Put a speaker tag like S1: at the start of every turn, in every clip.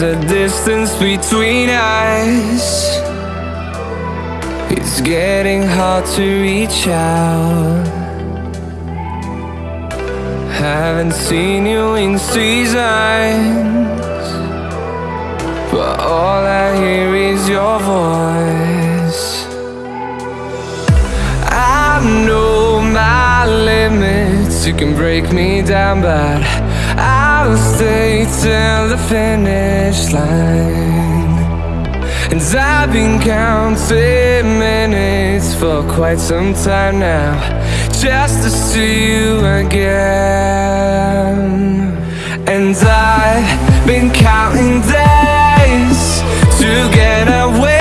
S1: There's a distance between us. It's getting hard to reach out. Haven't seen you in seasons But all I hear is your voice. I know my limits You can break me down but I'll stay till the finish line. And I've been counting minutes for quite some time now Just to see you again. And I've been counting days to get away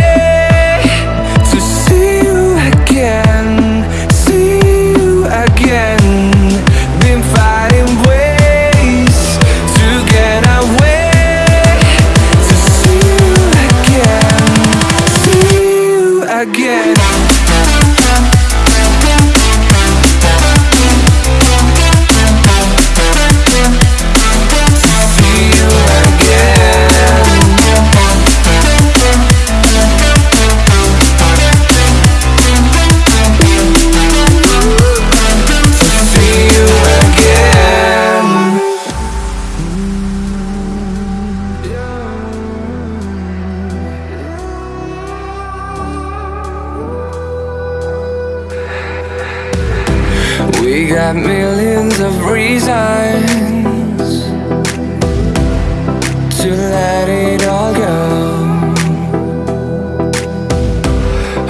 S1: to let it all go.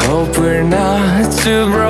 S1: Hope we're not too broken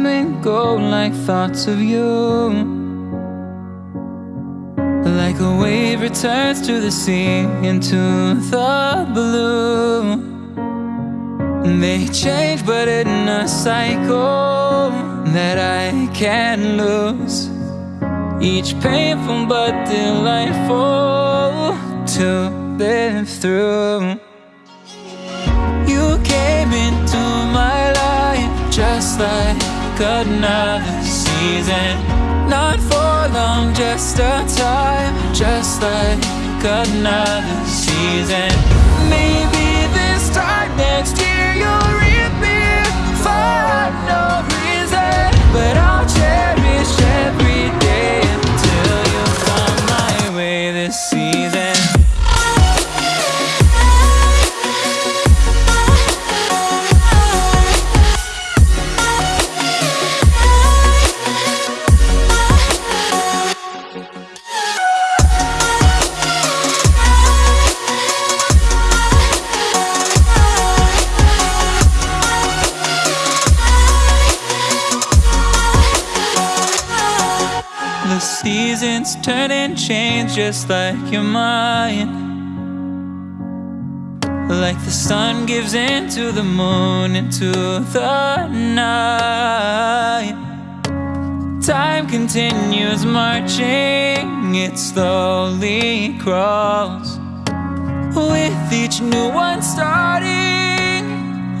S2: Come and go like thoughts of you. Like a wave returns to the sea into the blue. They change, but in a cycle that I can't lose. Each painful but delightful to live through. You came into my life just like another season. Not for long, just a time, just like another season. Maybe this time next year just like your mind. Like the sun gives into the moon, into the night. Time continues marching, it slowly crawls. With each new one starting,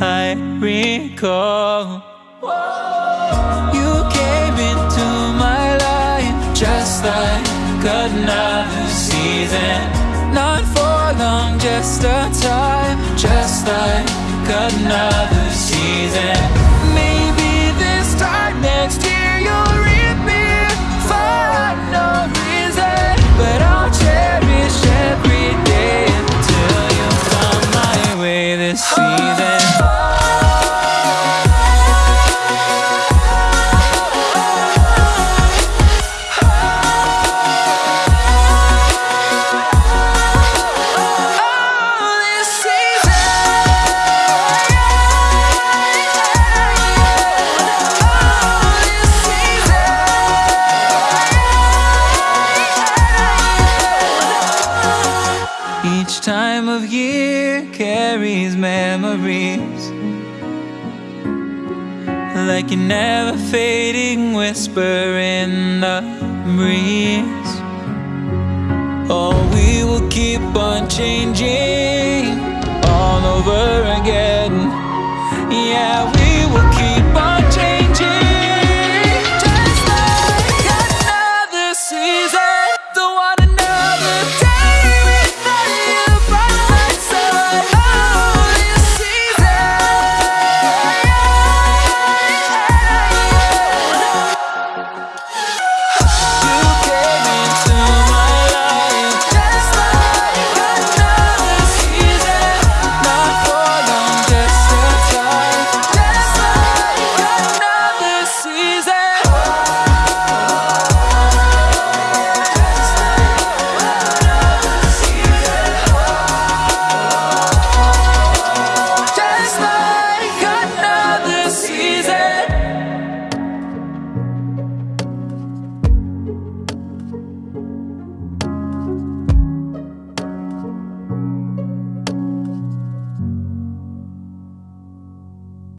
S2: I recall. You came into my life just like another season. Not for long, just a time, just like another season. Maybe this time next year you'll reappear for no reason, but I'll cherish every day until you come my way this season. dreams. Like a never fading whisper in the breeze. Oh, we will keep on changing all over again.